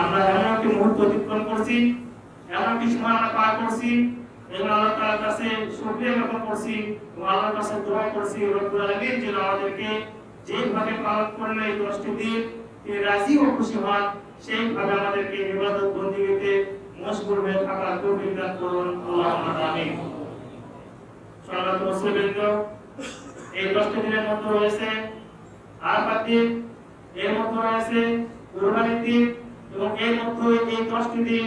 আমরা এমন একটি মুহূর্ত অতিক্রম করছি, এমন একটি সময় আমরা পার করছি, এবং আল্লাহ তাআলার কাছে শুকরিয়া জ্ঞাপন করছি এবং আল্লাহর কাছে দোয়া করছি রব্বুল আলামিন যেন আমাদেরকে যেভাবে পালন করলে এই দশটি দিন তিনি রাজি ও খুশি হন, সেইভাবে আমাদেরকে ইবাদত বন্দিগিতে মশগুল হয়ে থাকার তৌফিক দান করুন। আল্লাহুম্মা আমিন। সম্মানিত মুসলিমবৃন্দ, এই দশটি দিনের মধ্যে রয়েছে আরাফাত এর মধ্যে রয়েছে কুরবানির দিন এবং এর মধ্যে এই দশটি দিন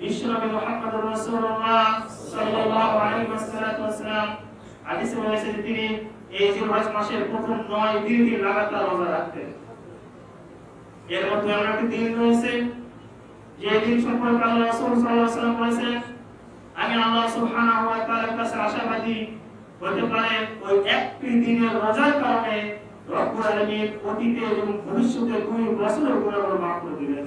বিশ্বনবী মুহাম্মদ রাসূলুল্লাহ সাল্লাল্লাহু আলাইহি ওয়াসাল্লাম হাদিসে রয়েছে তিনি এই জিলহজ মাসের প্রথম নয় দিন তিনি লাগাতার রোজা রাখতেন। এর মধ্যে এমন একটি দিন রয়েছে, যে দিন সম্পর্কে আল্লাহ রাসূল সাল্লাল্লাহু আলাইহি ওয়াসাল্লাম বলেছেন, আমি আল্লাহ সুবহানাহু ওয়া তাআলার কাছে আশাবাদী হতে পারে ওই একটি দিনের রোজার কারণে রব্বুল আলামিন অতীতে এবং ভবিষ্যতে দুই বছরের গুনাহগুলো মাফ করে দিবেন।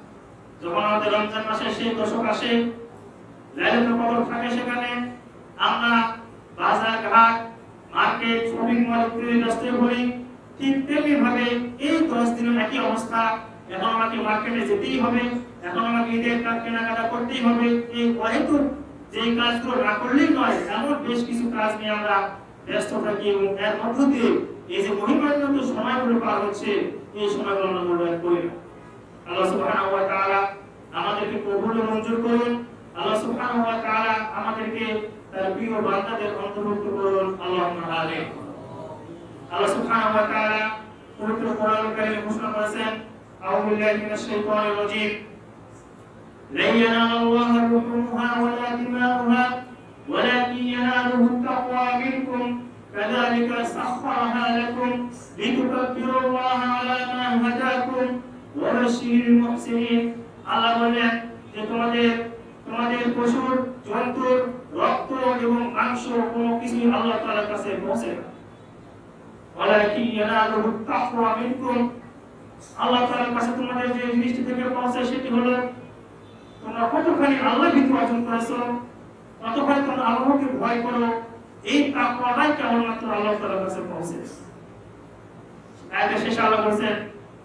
যখন আমাদের রমজান মাসে সেই দশক আসে লাইলাতুল কদর থাকে সেখানে, আমরা বাজার ঘাট, মার্কেট শপিং মল ইত্যাদি ব্যস্ত হই। ঠিক তেমনি ভাবে এই দশ দিনের একই অবস্থা, এখন আমাকে মার্কেটে যেতেই হবে, এখন আমাকে ঈদের কাজ কেনাকাটা করতেই হবে। এই অহেতুক যে কাজগুলো না করলেই নয়, এমন বেশ কিছু কাজ নিয়ে আমরা ব্যস্ত থাকি এবং এর মধ্য দিয়ে এই যে মহিমান্বিত সময়গুলো পার হচ্ছে, এই সময়গুলো আমরা মূল্যায়ন করি না। আল্লাহ সুবহানাহু ওয়া তাআলা আমাদেরকে কবুল ও মঞ্জুর করুন আল্লাহ সুবহানাহু ওয়া তাআলা আমাদেরকে তার প্রিয় বান্দাদের অন্তর্ভুক্ত করুন আল্লাহুম্মা আমিন আল্লাহ সুবহানাহু ওয়া তাআলা পবিত্র কোরআনুল কারীমে ঘোষণা করেছেন আউযু বিল্লাহি মিনাশ শাইতানির রাজীম لن ينال الله لحومها ولا دماؤها ولكن يناله التقوى منكم كذلك سخرها لكم لتكبروا الله على ما هداكم ওয়াবাশিরিল মুহসিনিন আল্লাহ বললেন যে তোমাদের তোমাদের পশুর জন্তুর রক্ত এবং মাংস কোনো কিছু আল্লাহ তাআলার কাছে পৌঁছে ওয়ালাকিন ইয়ানালুহু তাকওয়া মিনকুম। আল্লাহ তাআলার কাছে তোমাদের যে জিনিসটি থেকে পৌঁছে সেটি হলো, তোমরা কতখানি আল্লাহ ভীতি অর্জন করেছ, কতখানি তোমরা আল্লাহকে ভয় করো, এই তাকওয়াটাই কেবলমাত্র আল্লাহ তাআলার কাছে পৌঁছে। আয়াতের শেষে আল্লাহ বলছেন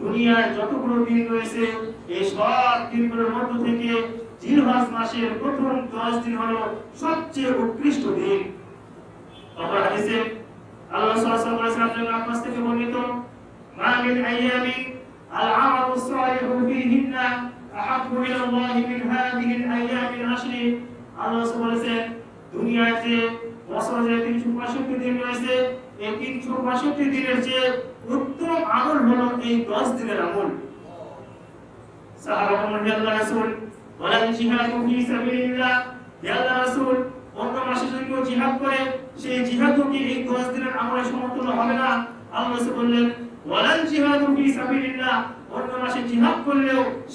দুনিয়ার যতগুলো দিন রয়েছে, এই সব দিনগুলোর মধ্য থেকে জিলহজ মাসের প্রথম 10 দিন হলো সবচেয়ে উৎকৃষ্ট দিন। অপর হাদিসে আল্লাহ সাল্লাল্লাহু আলাইহি আব্বাস থেকে বর্ণিত আইয়ামি আল আমালু সালিহু ফীহিন্না আহাব্বু মিন আল আইয়ামি আশরি। আল্লাহ বলেছেন দুনিয়াতে বছরে যে 365 দিন রয়েছে, এই 365 দিনের যে উত্তম আমল হলো এই 10 দিনের আমল। সাহাবা বলেন আল্লাহ রাসূল ওয়ালা জিহাদু ফি সাবিলিল্লাহ। হে আল্লাহ রাসূল অন্য মাসে যদি কেউ জিহাদ করে, সেই জিহাদও কি এই 10 দিনের আমলের সমতুল্য হবে না? আল্লাহ বললেন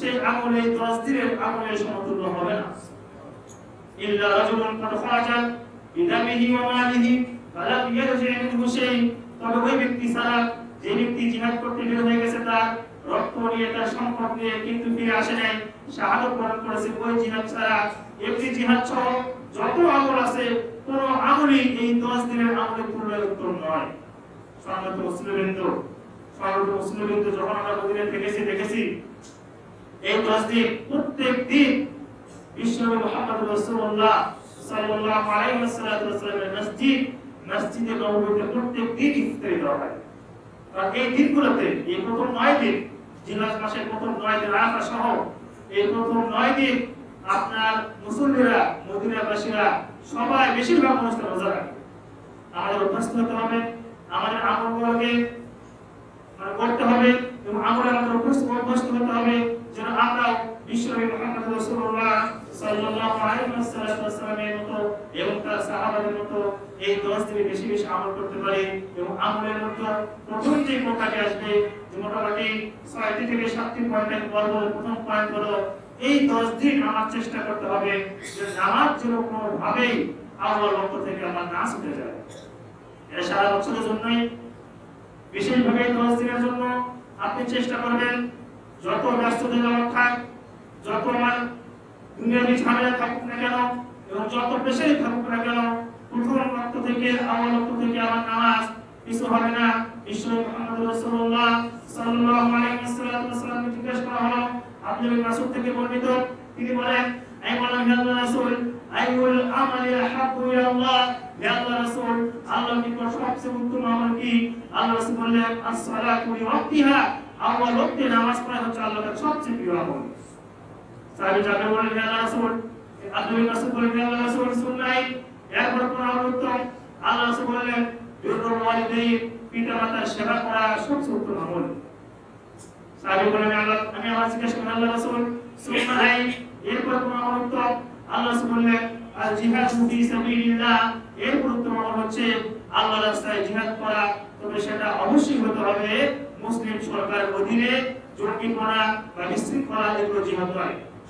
সেই আমল, এই 10 দিনের আমলের সমতুল্য হবে না। ইল্লা রাজুলুন কাদ খারাজা বিদামিহি ওয়া মালিহি, ফালাম ইয়ারজি মিনহু শাই তবে ওই ব্যক্তি ছাড়া যে ব্যক্তি জিহাদ করতে বের হয়ে গেছে, তার রক্ত নিয়ে, তার সম্পদ নিয়ে কিন্তু ফিরে আসে নাই। শাহাদত বরণ করেছে ওই জিহাদ ছাড়া। এমনি জিহাদ যত আমল আছে, কোন আমলই এই দশ দিনের আমলের তুলনায় উত্তম নয় যখন আমরা থেকেছি, দেখেছি, এই দশ দিন প্রত্যেক দিন বিশ্বনবী মুহাম্মদ রাসূলুল্লাহ সাল্লাল্লাহু আলাইহি মসজিদ, মসজিদে প্রত্যেক দিন ইফতারি দেওয়া হয়। এই দিনগুলোতে, এই প্রথম নয় দিন, জিলাস মাসের প্রথম নয় দিন আরাফা সহ, এই প্রথম নয় দিন আপনার মুসল্লিরা, মদিনাবাসীরা সবাই বেশিরভাগ মানুষকে রোজা রাখে। আমাদের অভ্যস্ত হতে হবে, আমাদের আমলগুলোকে মানে করতে হবে এবং আমরা আমাদের অভ্যস্ত অভ্যস্ত হতে হবে, যেন আমরা বিশ্বনবী মুহাম্মদ রাসূলুল্লাহ সাল্লাল্লাহু আলাইহি ওয়াসাল্লামের মতো এবং তার সাহাবাদের মতো এই 10 দিনে বেশি বেশি আমল করতে পারি এবং আমলের মধ্যে প্রথম যে প্রকারটি আসবে যে মোটামুটি ছয়টি থেকে সাতটি পয়েন্ট আমি বলব প্রথম পয়েন্ট হলো এই 10 দিন আমার চেষ্টা করতে হবে যে নামাজ যেন কোনোভাবেই আল্লাহর পক্ষ থেকে আমার না ছুটে যায়। এটা সারা বছরের জন্যই। বিশেষভাবে দশ দিনের জন্য আপনি চেষ্টা করবেন, যত ব্যস্ত জনক থাক যত আমার দুনিয়াবি ঝামেলা থাকুক না কেন, এবং যত পেশাই থাকুক না কেন, প্রথম রক্ত থেকে আমার রক্ত থেকে আমার নামাজ কিছু হবে না। বিশ্ব মোহাম্মদ রাসূলুল্লাহ সাল্লাল্লাহু আলাইহি ওয়াসাল্লাম জিজ্ঞেস করা হলো, আপনি মাসুদ থেকে বর্ণিত? তিনি বলেন আমি বললাম হে আল্লাহ রাসূল আইউল আমালি আহাব্বু ইলা আল্লাহ? হে আল্লাহ রাসূল, আল্লাহর নিকট সবচেয়ে উত্তম আমল কি? আল্লাহ রাসূল বললেন as-সালাতু লি ওয়াক্তিহা আল্লাহর ওয়াক্তে নামাজ পড়া হচ্ছে আল্লাহর সবচেয়ে প্রিয় আমল। সাহাবী যাবে বলেন আল্লাহ রাসূল আব্দুল মাসুদ বলেন আল্লাহ রাসূল সুন্নাই কোন আমল উত্তম আল্লাহ রাসূল বললেন বিরুল ওয়ালিদাইন পিতামাতার সেবা করা সবচেয়ে উত্তম আমল। সাহাবী বলেন আল্লাহ, আমি আমার জিজ্ঞেস করলাম আল্লাহ রাসূল সুন্নাই কোন আমল উত্তম? আল্লাহ রাসূল বললেন, আর জিহাদ ফি সাবিলিল্লাহ এর উত্তম আমল হচ্ছে আল্লাহর রাস্তায় জিহাদ করা। তবে সেটা অবশ্যই হতে হবে মুসলিম সরকারের অধীনে, জঙ্গিপনা বা বিশৃঙ্খলা এগুলো জিহাদ নয়।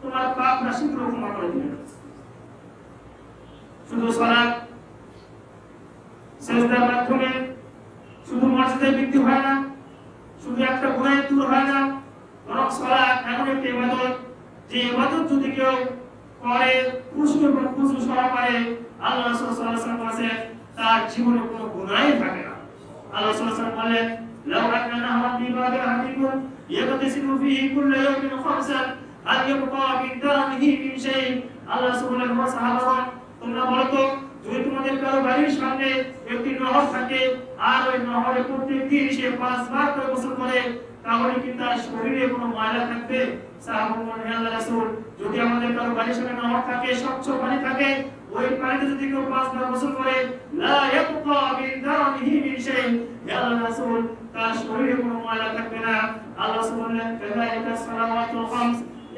তোমার পাপ রাশিগুলো ক্ষমা করে দিলেন। শুধু সলাৎ সেজদার মাধ্যমে শুধু মর্যাদায় বৃদ্ধি হয় না, শুধু একটা গুণায় দূর হয় না, বরং সলাৎ এমন একটি ইবাদত যে ইবাদত যদি কেউ করে খুশু এবং খুশু সরা করে, আল্লাহ সাল্লাল্লাহু আলাইহি কাছে তার জীবনে কোনো গুনাহই থাকে না। আল্লাহ সাল্লাল্লাহু বললেন লাউ আকানা হারাম বিবাদে হাকিকুন ইয়াকতাসিমু ফিহি কুল্লা ইয়াউমিন খামসান আর ইউকা আল্লাহ সুবহানাহু ওয়া তাআলা তোমরা বাড়ির সামনে থাকে আর ওই থাকে ওই পানিতে যদি কেউ পাঁচবার করে, লা ইয়াবকা মিন দানিহি মিন শাই তার শরীরে কোনো ময়লা থাকবে না। আল্লাহ সুবহানাহু সালাওয়াতুল খামস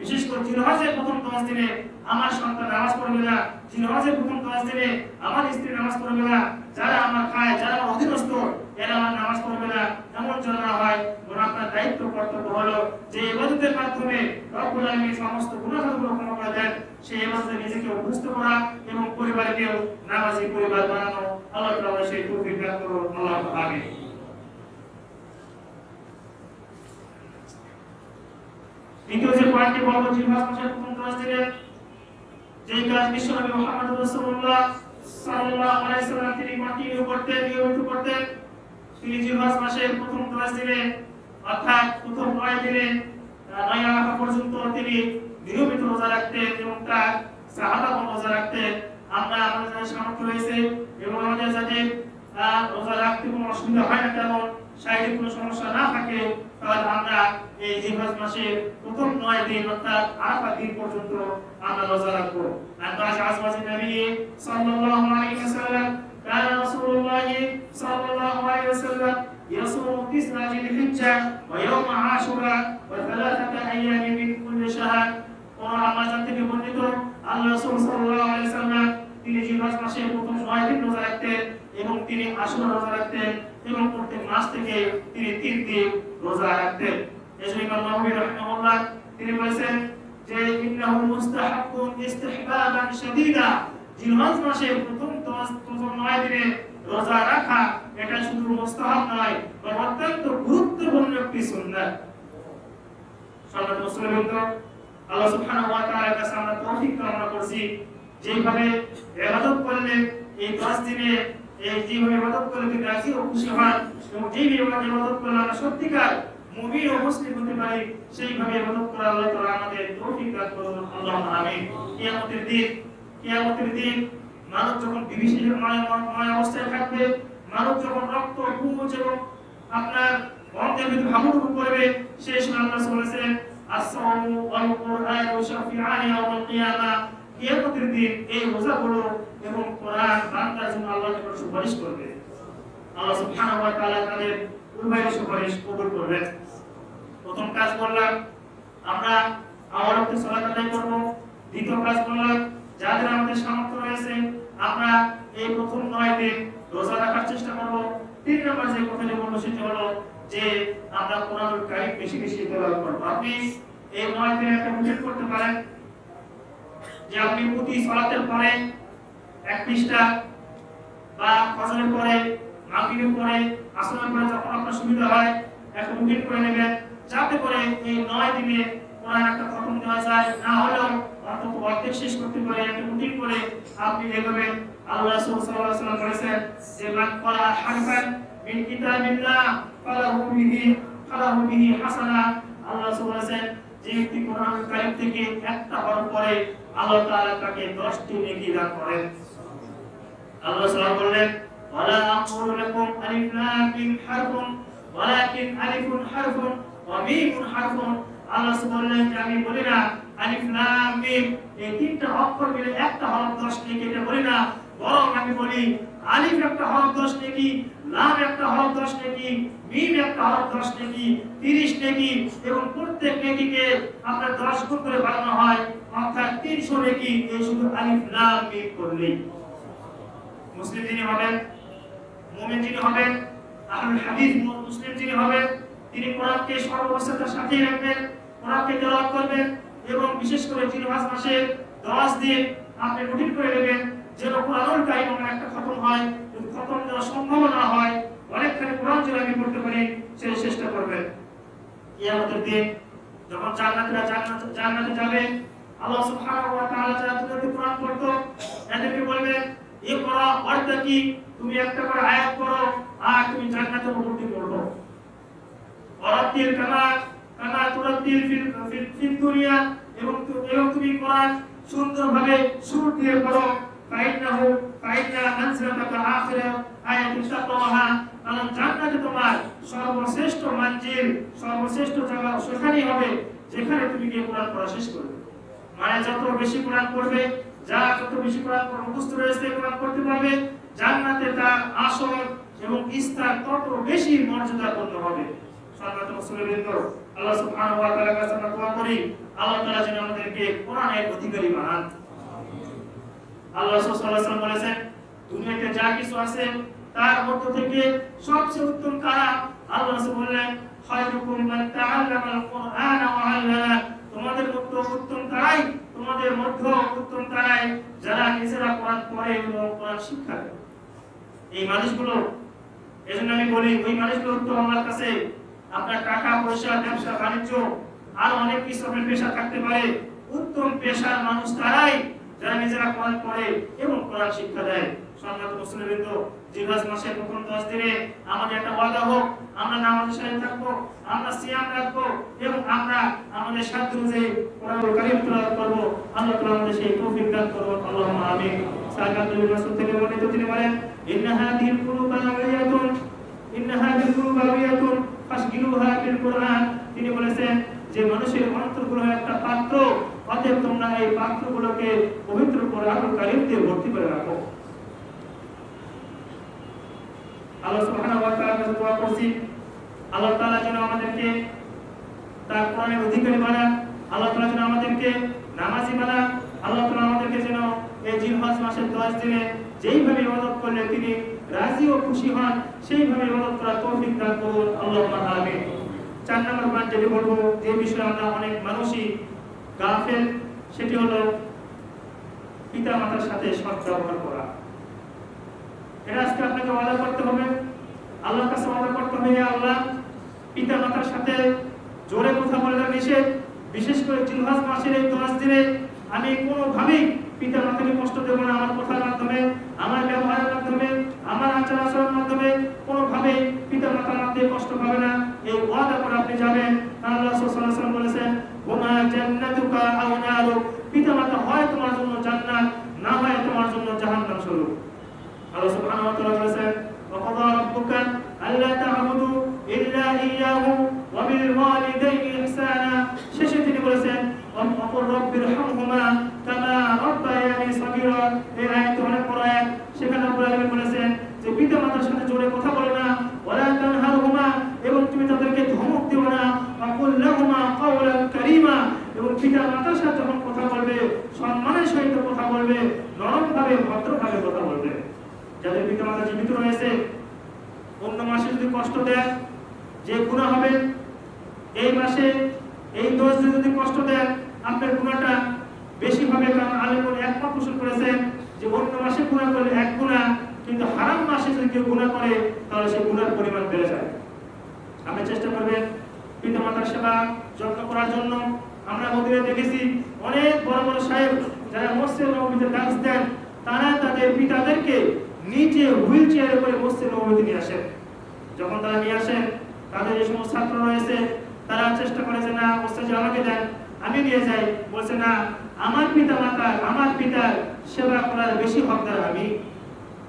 বিশেষ করে জিরোহাজের প্রথম দশ দিনে আমার সন্তান নামাজ পড়বে না জিরোহাজের প্রথম দশ দিনে আমার স্ত্রী নামাজ পড়বে না যারা আমার খায়, যারা অধীনস্থ, এরা আমার নামাজ পড়বে না এমন না হয় বরং আপনার দায়িত্ব, কর্তব্য হলো যে ইবাদতের মাধ্যমে রব্বুল আলামিন সমস্ত গুনাহগুলো ক্ষমা করে দেন। সেই ইবাদতে নিজেকে অভ্যস্ত করা এবং পরিবারকেও নামাজি পরিবার বানানো। আল্লাহ তাআলা সেই তৌফিক দান করুন। আল্লাহ আমিন দ্বিতীয় যে পয়েন্টটি বলব জিহাদ মাসের প্রথম দশ দিনে যেই কাজ বিশ্বনবী মুহাম্মদ রাসূলুল্লাহ সাল্লাল্লাহু আলাইহি সাল্লাম তিনি কন্টিনিউ করতেন নিয়মিত করতেন তিনি জিহাদ মাসের প্রথম দশ দিনে অর্থাৎ প্রথম নয় দিনে নয় আরাফা পর্যন্ত তিনি নিয়মিত রোজা রাখতেন এবং তার সাহাবাগণ রোজা রাখতেন। আমরা আমাদের সামর্থ্য রয়েছে এবং আমাদের যাদের আহ, রোজা রাখতে কোনো অসুবিধা হয় না তেমন শারীরিক কোনো সমস্যা না থাকে তাহলে আমরা এই জিলহজ মাসের প্রথম নয় দিন অর্থাৎ আরাফা দিন পর্যন্ত আমরা রোজা রাখবো আর বাস আজবাজে নবী সাল্লাল্লাহু আলাইহি ওয়াসাল্লাম كان رسول الله صلى الله عليه وسلم يصوم تسع ذي الحجة ويوم عاشوراء وثلاثة أيام من كل شهر কোরআন আমাজান থেকে বর্ণিত আল্লাহ রাসূল সাল্লাল্লাহু আলাইহি ওয়াসাল্লাম তিনি জিলহজ মাসের প্রথম নয় দিন রোজা রাখতেন এবং তিনি আশুরা রোজা রাখতেন এবং প্রত্যেক মাস থেকে তিনি তিন দিন রোজা রাখতেন। এজন্য ইমাম নববী রাহিমাহুল্লাহ তিনি বলেছেন যে ইন্নাহু মুস্তাহাব্বুন ইস্তিহবাবান শাদীদা। জিলহজ মাসের প্রথম দশ প্রথম নয় দিনে রোজা রাখা, এটা শুধু মুস্তাহাব নয়, বরং অত্যন্ত গুরুত্বপূর্ণ একটি সুন্নাত। সম্মানিত মুসলিমবৃন্দ আল্লাহ সুবহানাহু ওয়া তাআলার কাছে আমরা তৌফিক কামনা করছি। যেভাবে ইবাদত করলে এই 10 দিনে যেভাবে মানব যখন রক্ত পুজ এবং আপনার অঙ্গের ভিতরে হাবুডুবু করবে, সেই সময় আল্লাহ বলেছেন আসসালামু ওয়াল কুরআনু শাফিআনি ইয়াউমাল কিয়ামা কিয়ামতের দিন এই রোজাগুলো এবং কোরআন বান্দার জন্য আল্লাহর নিকট সুপারিশ করবে। আল্লাহ সুবহানাহু ওয়া তাআলা তাদের সুপারিশ কবুল করবেন প্রথম কাজ করলাম, আমরা সালাত আদায় করব। দ্বিতীয় কাজ করলাম, যাদের আমাদের সামর্থ্য রয়েছে, আমরা এই প্রথম নয় দিন রোজা রাখার চেষ্টা করব। তিন নম্বর যে কথাটি বলব সেটি হলো যে আমরা কোরআনুল বেশি বেশি তেলাওয়াত করব। আপনি এই নয় দিনে একটা মুখে করতে পারেন যে আপনি প্রতি সালাতের পরে এক পৃষ্ঠা বা ফজরের পরে, মাগরিবের পরে, আসরের পরে যখন আপনার সুবিধা হয় একটা রুটিন করে নেবেন। যাতে করে এই নয় দিনে কোরআন একটা খতম দেওয়া যায়। না হলেও অন্তত অর্ধেক শেষ করতে পারে, একটা রুটিন করে আপনি এভাবে আল্লাহ সাল্লাল্লাহু আলাইহি ওয়াসাল্লাম বলেছেন যে, মান ক্বারা হারফান মিন কিতাবিল্লাহ ফালাহু বিহি ফালাহু বিহি হাসানা। আল্লাহ রাসূল বলেছেন, যে ব্যক্তি কোরআনুল কারীম থেকে একটা হরফ পড়ে আল্লাহ তাআলা তাকে 10টি নেকি দান করেন? আল্লাহ সাল্লাম বললেন, ওয়ালা আকুলু লাকুম আলিফ লাম হারফুন, ওয়ালাকিন আলিফুন হারফুন ওয়া মিমুন হারফুন। আল্লাহ বললেন যে আমি বলি না, আলিফ লাম মিম, এই তিনটা অক্ষর মিলে একটা হরফ 10 নেকি এটা বলি না, বরং আমি বলি আলিফ একটা হরফ 10 নেকি লাম একটা হরফ 10 নেকি মিম একটা হরফ 10 নেকি 30 নেকি এবং প্রত্যেক নেকিকে আপনার 10 গুণ করে বাড়ানো হয়, অর্থাৎ 300 নেকি, এই শুধু আলিফ লাম মিম করলেই। মুসলিম যিনি হবেন, মুমিন যিনি হবেন, আহলুল হাদিস মুসলিম যিনি হবেন, তিনি কোরআনকে সর্বাবস্থার সাথে রাখবেন, কোরআনকে তেলাওয়াত করবেন এবং বিশেষ করে জিলহজ মাসে 10 দিন আপনি রুটিন করে নেবেন যেন কোরআনুল কারীম আমার একটা খতম হয় যদি খতম দেওয়া সম্ভব না হয়, অনেকখানি কোরআন যদি আমি পড়তে পারি সেই চেষ্টা করবেন। কিয়ামতের দিন যখন জান্নাতীরা জান্নাত জান্নাতে যাবে, আল্লাহ সুবহানাহু ওয়া তাআলা যারা কোরআন পড়তো, এদেরকে বলবেন ইকরা ওয়ারতাকি তুমি একটা করে আয়াত পড়ো আর তুমি জান্নাতে উন্নতি করবে ওয়ারাতিল কামা কামা তুরাতিল ফিল ফিল দুনিয়া এবং তু- এবং তুমি কোরআন সুন্দরভাবে সুর দিয়ে পড়ো। ফাইন্নাহু, ফাইন্না মানজিলাতাকা আখিরা আয়াতুন তাকওয়াহা কারণ জান্নাতে তোমার সর্বশ্রেষ্ঠ মঞ্জিল, সর্বশ্রেষ্ঠ জায়গা সেখানেই হবে, যেখানে তুমি গিয়ে কোরআন পড়া শেষ করবে। মানে যত বেশি কোরআন পড়বে যা যত বেশি কোরআন মুখস্থ রয়েছে কোরআন পড়তে পারবে। জান্নাতে তার আসর এবং স্থান তত বেশি মর্যাদাপূর্ণ হবে। সম্মানিত মুসলিমবৃন্দ আল্লাহ সুবহানাহু ওয়া তাআলার কাছে আমরা দোয়া করি, আল্লাহ তাআলা যেন আমাদেরকে কোরআনের অধিকারী বানান। আল্লাহ সাল্লাল্লাহু আলাইহি ওয়াসাল্লাম বলেছেন, দুনিয়াতে যা কিছু আছে, তার মধ্য থেকে সবচেয়ে উত্তম কারা? আল্লাহ রাসূল বললেন, খায়রুকুম মান তাআল্লামাল কুরআনা ওয়া 'আল্লামা তোমাদের মধ্যে উত্তম তারাই তোমাদের মধ্যে উত্তম তারাই যারা নিজেরা কোরআন পড়ে এবং কোরআন শিক্ষা দেয়। এই মানুষগুলো, এজন্য আমি বলি, ওই মানুষগুলো উত্তম আমার কাছে আপনার টাকা, পয়সা, ব্যবসা, বাণিজ্য, আর অনেক কিছু আপনার পেশা থাকতে পারে। উত্তম পেশার মানুষ তারাই যারা নিজেরা কোরআন পড়ে এবং কোরআন শিক্ষা দেয়। সম্মানিত মুসলিমবৃন্দ মাসের প্রথম দশ দিনে আমাদের একটা ওয়াদা হোক, আমরা থাকব, আমরা সিয়াম এবং আমরা আমাদের সাধ্য অনুযায়ী আল্লাহ আমাদের সেই দান তিনি বলেছেন, যে মানুষের অন্তরগুলো একটা পাত্র, অতএব তোমরা এই পাত্রগুলোকে পবিত্র কোরআনুল কারীম দিয়ে ভর্তি করে রাখো। আল্লাহ সুবহানাহু ওয়া তাআলার কাছে দোয়া করছি। আল্লাহ তাআলা যেন আমাদেরকে তার কোরআনের অধিকারী বানান আল্লাহ তাআলা যেন আমাদেরকে নামাজি বানান আল্লাহ তাআলা আমাদেরকে যেন এই জিলহজ মাসের 10 দিনে যেইভাবে ইবাদত করলে তিনি রাজি ও খুশি হন, সেইভাবে ইবাদত করার তৌফিক দান করুন আল্লাহুম্মা আমিন। চার নম্বর পয়েন্ট যেটি বলব, যে বিষয়ে আমরা অনেক মানুষই গাফেল, সেটি হলো পিতা মাতার সাথে সৎ ব্যবহার করা। এটা আজকে আপনাকে ওয়াদা করতে হবে। আল্লাহর কাছে ওয়াদা করতে হবে আল্লাহ পিতা মাতার সাথে জোরে কথা বলা নিষেধ। বিশেষ করে জিলহাজ মাসের এই দশ দিনে আমি কোনোভাবেই পিতা মাতাকে কষ্ট দেব না আমার কথার মাধ্যমে, আমার ব্যবহারের মাধ্যমে, আমার আচার আচরণের মাধ্যমে। কোনোভাবেই পিতা মাতার মধ্যে কষ্ট পাবে না। এই ওয়াদা করে আপনি যাবেন। আল্লাহ ওয়াসাল্লাম বলেছেন ওমা জান্নাতুকা আও নারুক। পিতা মাতা হয় তোমার জন্য জান্নাত, না হয় তোমার জন্য জাহান্নাম স্বরূপ। আল্লাহ সুবহানাহু ওয়া তাআলা বলেছেন, ওয়াকাদা রাব্বুকা আল্লা তা'বুদু ইল্লা ইয়াহু ওয়া বিল ওয়ালিদাইনি ইহসানা। শেষে তিনি বলেছেন ওয়াকুর রাব্বির হামহুমা কামা রাব্বায়ানি সাগীরা। এই আয়াত অনেক বড় আয়াত। সেখানে রব্বুল আলামিন বলেছেন যে পিতা মাতার সাথে জোরে কথা বলে না, ওয়ালা তানহারহুমা এবং তুমি তাদেরকে ধমক দিও না, ওয়াকুল লাহুমা কাওলান কারীমা। এবং পিতা মাতার সাথে যখন কথা বলবে, সম্মানের সহিত কথা বলবে, নরমভাবে, ভদ্রভাবে যাদের পিতামাতা জীবিত রয়েছে, অন্য মাসে যদি কষ্ট দেয়, যে গুণা হবে, এই মাসে এই দোষ যদি কষ্ট দেন আপনার গুণাটা বেশি হবে কারণ আলেমুল একমত পোষণ করেছেন যে অন্য মাসে গুণা করলে এক গুণা কিন্তু হারাম মাসে যদি কেউ গুণা করে, তাহলে সেই গুণার পরিমাণ বেড়ে যায়। আপনি চেষ্টা করবেন পিতামাতার সেবা যত্ন করার জন্য। আমরা মন্দিরে দেখেছি অনেক বড় বড় সাহেব যারা মসজিদ নবীতে ডান্স দেন, তারা তাদের পিতাদেরকে নিচে হুইল চেয়ারে করে মসজিদ নবীতে নিয়ে আসেন। যখন তারা নিয়ে আসেন, তাদের যে সমস্ত ছাত্র রয়েছে, তারা চেষ্টা করে যে, না মসজিদ আমাকে দেন। আমি নিয়ে যাই। বলছে, না, আমার পিতা মাতার আমার পিতার সেবা করার বেশি হকদার আমি।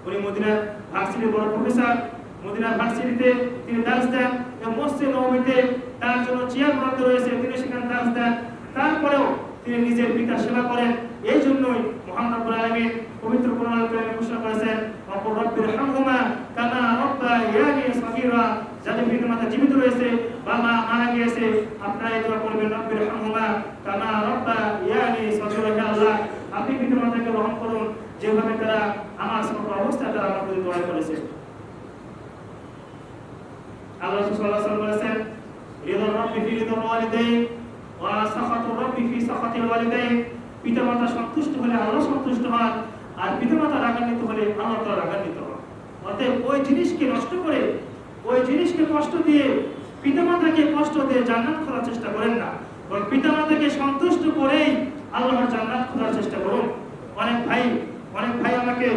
উনি মদিনার ভার্সিটির বড় প্রফেসর। মদিনার ভার্সিটিতে তিনি দাস দেন। মসজিদ নবমীতে তার জন্য চেয়ার বরাদ্দ রয়েছে, তিনি সেখানে দাস দেন। তারপরেও তিনি নিজের পিতার সেবা করেন। এই জন্যই আল্লাহ আপনি যেভাবে তারা আমার সমগ্র অবস্থায় তারা আমার করেছে। আল্লাহ সাল্লাল্লাহু আলাইহি বলেছেন রিদা রাব্বি ফি রিদা ওয়ালিদাইন ওয়া সাখাতু রাব্বি ওয়ালিদাইন পিতামাতা সন্তুষ্ট হলে আল্লাহ সন্তুষ্ট হন, আর পিতামাতা রাগান্বিত হলে আল্লাহ তাআলা রাগান্বিত হন। অতএব ওই জিনিসকে নষ্ট করে, ওই জিনিসকে কষ্ট দিয়ে পিতামাতাকে কষ্ট দিয়ে জান্নাত খোঁজার চেষ্টা করেন না। বরং পিতামাতাকে সন্তুষ্ট করেই আল্লাহর জান্নাত খোঁজার চেষ্টা করুন। অনেক ভাই অনেক ভাই আমাকে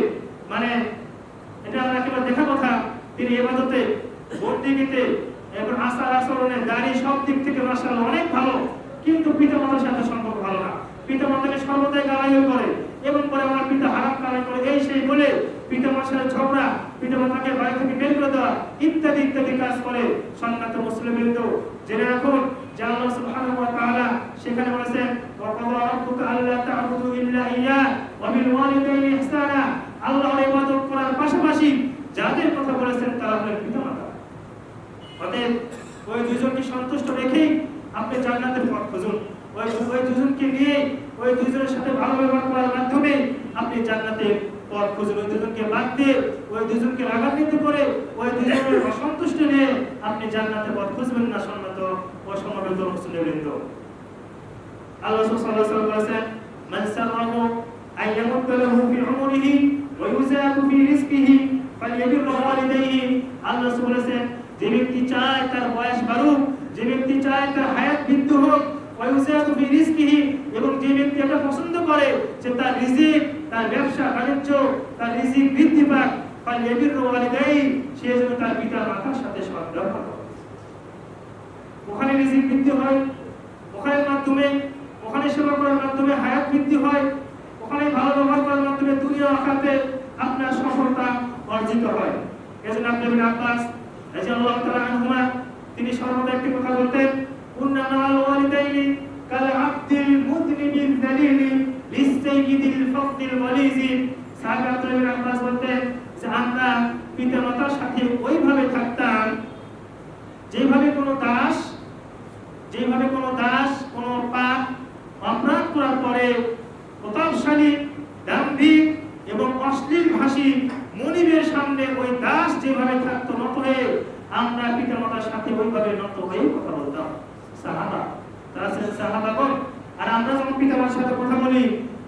মানে এটা আমার একেবারে দেখা কথা, তিনি এবাদতে বন্দিগিতে এবং আচার আচরণে, দাড়ি সব দিক থেকে মাসাল্লাহ অনেক ভালো, কিন্তু পিতা মাতার সাথে সম্পর্ক ভালো না। পিতা মাতাকে সর্বদাই গালাইও করে, এবং পরে আমার পিতা হারাম কামাই করে, এই সেই বলে পিতা সাথে ঝগড়া, পিতা মাতাকে বাড়ি থেকে বের করে দেওয়া, ইত্যাদি ইত্যাদি কাজ করে সম্মানিত মুসলিম বিন্দু জেনে রাখুন আল্লাহ করার পাশাপাশি যাদের কথা বলেছেন তারা ওই দুজনকে সন্তুষ্ট রেখেই আপনি জান্নাতের পথ খুঁজুন। ওই ওই দুজনকে নিয়ে ওই দুজনের সাথে ভালো ব্যবহার করার মাধ্যমে আপনি জান্নাতের পথ খুঁজুন ওই দুজনকে বাদ দিয়ে ওই দুজনকে রাগান্বিত করে ওই দুজনের অসন্তুষ্ট নিয়ে আপনি জান্নাতের পথ খুঁজবেন না সম্মত ও সমবেত মুসলিমবৃন্দ। আল্লাহ সাল্লাল্লাহু আলাইহি বলেছেন মান সাররাহু আন ইয়ামুদ্দা লাহু ফি উমরিহি ওয়া ইউযাকু ফি রিজকিহি ফালইয়াবির ওয়ালিদাইহি আল্লাহ বলেছেন যে ব্যক্তি চায় তার বয়স বাড়ুক যে ব্যক্তি চায় তার হায়াত বৃদ্ধি হোক এবং যে ব্যক্তি এটা পছন্দ করে যে তার রিজিক, তার ব্যবসা, বাণিজ্য, তার রিজিক বৃদ্ধি পাক। ফালইয়াবির ওয়ালিদাইহি, সে যেন তার পিতা মাতার সাথে করে। ওখানে রিজিক বৃদ্ধি হয়, ওখানের মাধ্যমে, ওখানে সেবা করার মাধ্যমে হায়াত বৃদ্ধি হয়, ওখানে ওখানে ভালো ব্যবহার করার মাধ্যমে দুনিয়া আখাতে আপনার সফলতা অর্জিত হয়। এজন্য আপনি আব্বাস রাদিয়াল্লাহু তাআলা আনহুমা, তিনি সর্বদা একটি কথা বলতেন মাআল ওয়ালিদাইনি কাল আব্দিল মুযনিবিল যালিলি লিসাইয়িদিল ফাদলিল ওয়ালিজি সাহাবা আব্বাস বলতেন যে আমরা পিতামাতার সাথে ওইভাবে থাকতাম যেভাবে কোনো দাস, যেভাবে কোনো দাস, কোনো পাপ অপরাধ করার পরে প্রতাপশালী দাম্ভিক এবং অশ্লীল ভাষী মনিবের সামনে ওই দাস যেভাবে থাকতো নত হয়ে, আমরা পিতামাতার সাথে ওইভাবে নত হয়ে কথা সাহাবা। তারা ছিলেন সাহাবাগণ আর আমরা যখন পিতামাতার সাথে কথা বলি,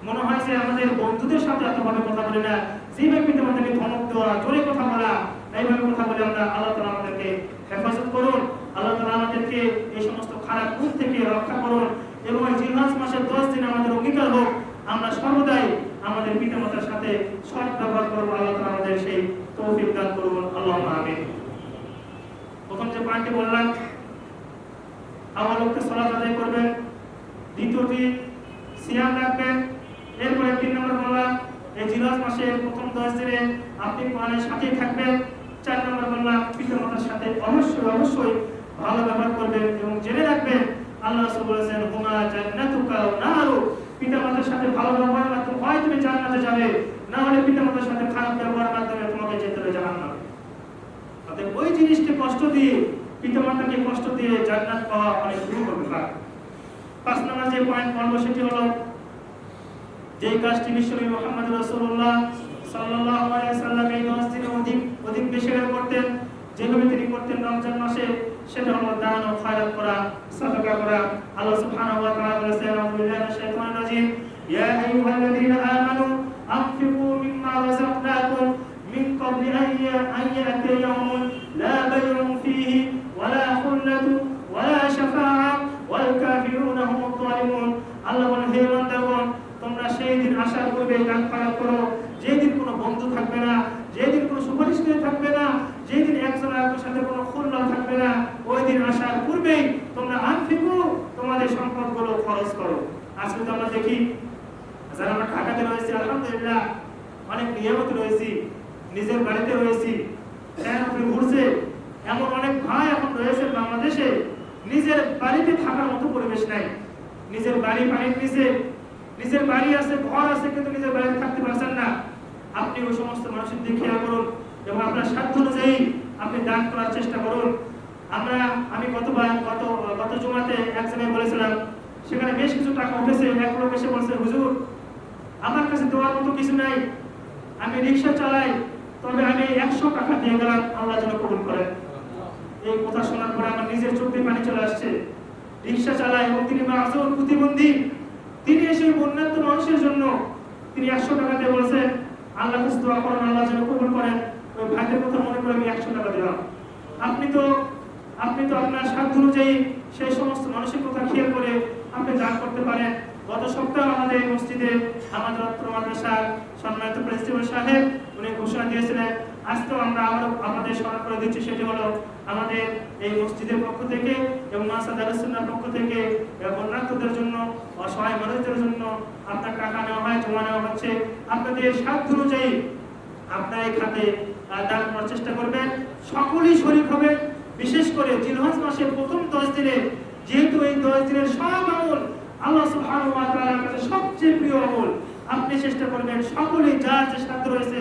মনে হয় যে আমাদের বন্ধুদের সাথে এতভাবে কথা বলি না। যেভাবে পিতামাতাকে ধমক দেওয়া, জোরে কথা বলা, এইভাবে কথা বলে আমরা আল্লাহ তালা আমাদেরকে হেফাজত করুন। আল্লাহ তালা আমাদেরকে এই সমস্ত খারাপ গুণ থেকে রক্ষা করুন এবং এই জিলহাজ মাসের দশ দিন আমাদের অঙ্গীকার হোক। আমরা সর্বদাই আমাদের পিতামাতার সাথে সৎ ব্যবহার করব। আল্লাহ তালা আমাদের সেই তৌফিক দান করুন। আল্লাহ আমিন। প্রথম যে পয়েন্টটি বললাম আমার লোককে সলাৎ আদায় করবেন দ্বিতীয়টি সিয়াম রাখবেন এরপরে তিন নম্বর বললাম এই জিলহাজ মাসের প্রথম দশ দিনে আপনি কোরআনের সাথেই থাকবেন। চার নম্বর বললাম পিতামাতার সাথে অবশ্যই অবশ্যই ভালো ব্যবহার করবেন এবং জেনে রাখবেন, আল্লাহ বলেছেন, হুমা জান্নাতুকা ওয়া নারু। পিতামাতার সাথে ভালো ব্যবহারের মাধ্যমে, হয় তুমি জান্নাতে যাবে, না হলে পিতামাতার সাথে খারাপ ব্যবহারের মাধ্যমে তোমাকে যেতে হবে জাহান্নামে। অতএব ওই জিনিসকে কষ্ট দিয়ে পিতামাতাকে কষ্ট দিয়ে জান্নাত পাওয়া অনেক দূর হবে পাঁচ নম্বর যে পয়েন্ট বলব সেটি হলো। যে কাজটি বিশ্বনবী মুহাম্মদ রাসূলুল্লাহ সাল্লাল্লাহু আলাইহি সাল্লাম এই 10 দিনে অধিক অধিক বেশি করে করতেন যেভাবে তিনি করতেন রমজান মাসে, সেটা হলো দান ও খয়রাত করা, সাদাকা করা। আল্লাহ সুবহানাহু ওয়া তাআলা বলেছেন, আউযু বিল্লাহি মিনাশ শাইতানির রাজিম। ইয়া আইয়ুহাল্লাযীনা আমানু আনফিকু মিম্মা রাযাকনাকুম মিন ক্বাবলি আন ইয়াতিয়া ইয়াওমুন লা বাই'উন ফীহি ওয়ালা খুল্লাতু ওয়ালা শাফাআ ওয়াল কাফিরুনা হুমুদ যালিমুন আল্লাহ বলেন হে বান্দাগণ তোমরা সেই দিন আশার করবে দান খয়রাত করো যেদিন কোনো বন্ধু থাকবে না যেদিন কোনো সুপারিশ করে থাকবে না যেদিন একজন আরেকজনের সাথে কোনো খুল্লা থাকবে না ওই দিন আসার পূর্বেই তোমরা আনফিকু তোমাদের সম্পদগুলো খরচ করো আজকে তো আমরা দেখি যারা আমরা ঢাকাতে রয়েছি আলহামদুলিল্লাহ অনেক নিয়ামত রয়েছি নিজের বাড়িতে রয়েছি। ঘুরছে? এমন অনেক ভাই এখন রয়েছে বাংলাদেশে। নিজের বাড়িতে থাকার মতো পরিবেশ নাই। নিজের বাড়ি পানির নিচে। নিজের বাড়ি আছে, ঘর আছে, কিন্তু নিজের বাড়িতে থাকতে পারছেন না। আপনি ওই সমস্ত মানুষের দিকে খেয়াল করুন এবং আপনার সাধ্য অনুযায়ী আপনি দান করার চেষ্টা করুন। আমরা, আমি গতবার, গত গত জমাতে এক জায়গায় বলেছিলাম, সেখানে বেশ কিছু টাকা উঠেছে, এক লোক এসে বলছে, হুজুর, আমার কাছে দেওয়ার মতো কিছু নাই। আমি রিক্সা চালাই তবে আমি একশো টাকা দিয়ে গেলাম, আল্লাহ যেন কবুল করেন। এই কথা শোনার পরে আমার নিজের চোখে পানি চলে আসছে। রিক্সা চালায় এবং তিনি মাসুল প্রতিবন্ধী। তিনি এসে বন্যাত্ম মানুষের জন্য তিনি একশো টাকা দিয়ে বলছেন, আল্লাহ কাছে দোয়া করেন, আল্লাহ যেন কবুল করেন। ওই ভাইদের কথা মনে করে আমি একশো টাকা দিলাম। আপনি তো আপনি তো আপনার সাধ্য অনুযায়ী সেই সমস্ত মানুষের কথা খেয়াল করে আপনি দান করতে পারেন। গত সপ্তাহে আমাদের এই মসজিদে আমাদের অত্র মাদ্রাসার সম্মানিত প্রিন্সিপাল সাহেব, উনি ঘোষণা দিয়েছিলেন আজকেও আমরা আবারও আপনাদের স্মরণ করে দিচ্ছি, সেটি হলো আমাদের এই মসজিদের পক্ষ থেকে এবং মাসাদ আলসুল্লার পক্ষ থেকে বন্যার্থদের জন্য, অসহায় মানুষদের জন্য আপনার টাকা নেওয়া হয়, জমা নেওয়া হচ্ছে। আপনাদের সাধ্য অনুযায়ী আপনার এই খাতে দান করার চেষ্টা করবেন। সকলেই শরীর হবে বিশেষ করে জিলহজ মাসের প্রথম দশ দিনে, যেহেতু এই দশ দিনের সব আমল আল্লাহ সুবহানাহু ওয়া কাছে সবচেয়ে প্রিয় আমল। আপনি চেষ্টা করবেন সকলেই যার যে সাধ্য রয়েছে,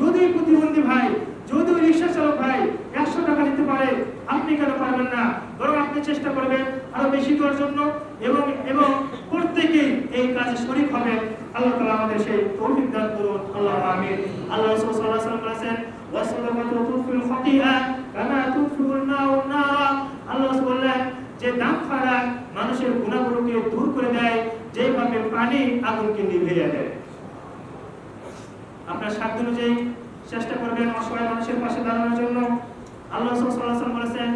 যদি প্রতিবন্ধী ভাই, যদি রিক্সা চালক ভাই একশো টাকা দিতে পারে, আপনি কেন পারবেন না? বরং আপনি চেষ্টা করবেন আরও বেশি দেওয়ার জন্য এবং এবং প্রত্যেকেই এই কাজে শরীক হবেন। আল্লাহ তালা আমাদের সেই তৌফিক দান করুন। আল্লাহ আমিন। আল্লাহ আলাইহি ওয়াসাল্লাম বলেছেন ওয়াসাদাকাতু তুফিল খাতিআ কামা তুফিল নারা। যে দান খারা মানুষের গুনাহগুলোকে দূর করে দেয় যেভাবে পানি আগুনকে নিভিয়ে দেয়। আপনার সাধ্য অনুযায়ী চেষ্টা করবেন অসহায় মানুষের পাশে দাঁড়ানোর জন্য। আল্লাহ বলেছেন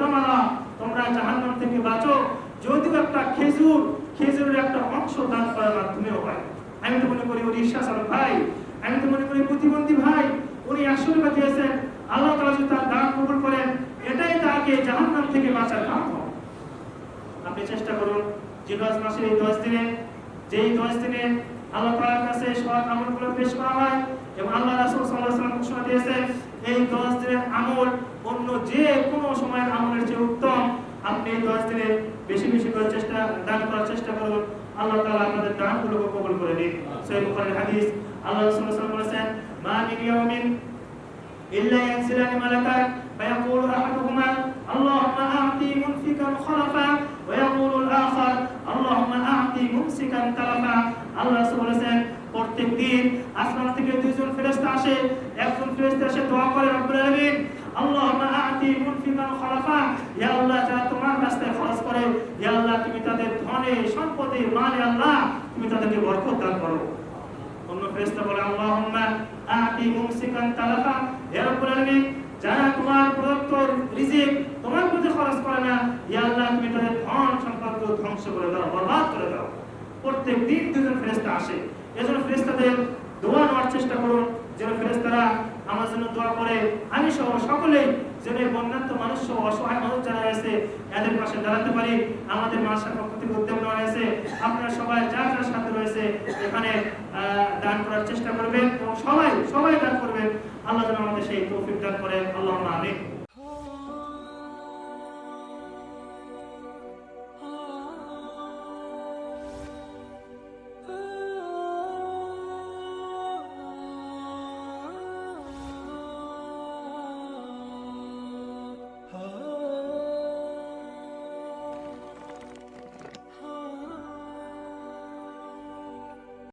তামারা জাহান্নাম থেকে বাঁচো। যদিও একটা খেজুর, খেজুরের একটা অংশ দান করার মাধ্যমেও হয়। আমি তো মনে করি ভাই, আমি তো মনে করি প্রতিবন্ধী ভাই। উনি টাকা দিয়েছেন আল্লাহ তাআলা যদি তার দান কবুল করেন এটাই তাকে জাহান্নাম থেকে বাঁচার কাম আপনি চেষ্টা করুন জিলহজ মাসের এই দশ দিনে, যেই দশ দিনে আল্লাহ তাআলার কাছে সৎ আমলগুলো পেশ করা হয়, এবং আল্লাহ রাসূল আলাইহি ঘোষণা দিয়েছেন, এই দশ দিনের আমল অন্য যে কোনো সময়ের আমলের চেয়ে উত্তম। আপনি এই দশ দিনে বেশি বেশি করে চেষ্টা, দান করার চেষ্টা করুন। আল্লাহ তাআলা আপনাদের দানগুলোকে কবুল করে সহিহ বুখারীর হাদিস, আল্লাহ রাসূল ওয়াসাল্লাম বলেছেন, মা ইয়াউমিন إلا ينزلان ملكان فيقول أحدهما اللهم أعطي منفقا خلفا ويقول الآخر اللهم أعطي ممسكا تلفا আল্লাহ রাসূল বলেছেন প্রত্যেক দিন আসমান থেকে দুইজন ফেরেশতা আসে একজন ফেরেশতা এসে দোয়া করে রব্বুল আলামিন আল্লাহুম্মা আ'তি মুনফিকান খলাফা ইয়া আল্লাহ যারা তোমার রাস্তায় খরচ করে ইয়া আল্লাহ তুমি তাদের ধনে সম্পদে মালে আল্লাহ তুমি তাদেরকে বরকত দান করো অন্য ফেরেশতা বলে, আল্লাহুম্মা আ'তি মুমসিকান তালাফা। হে রব্বুল আলামিন, যারা তোমার প্রদত্ত রিজিক তোমার প্রতি খরচ করে না ইয়া আল্লাহ, তুমি তাদের ধন সম্পদ ধ্বংস করে দাও, বরবাদ করে দাও। প্রত্যেক দিন দুজন ফেরেশতা আসে। এজন্য ফেরেশতাদের দোয়া নেওয়ার চেষ্টা করুন। যেন ফেরেশতারা আমার জন্য দোয়া করে, আমি সহ সকলেই যেন বন্যান্ত মানুষ সহ অসহায় মানুষ যারা রয়েছে, এদের পাশে দাঁড়াতে পারি। আমাদের মাসার পক্ষ থেকে উদ্যোগ নেওয়া হয়েছে। আপনারা সবাই যার যার সাথে রয়েছে, এখানে দান করার চেষ্টা করবেন এবং সবাই সবাই দান করবেন। আল্লাহ যেন আমাদের সেই তৌফিক দান করেন। আল্লাহ আমিন।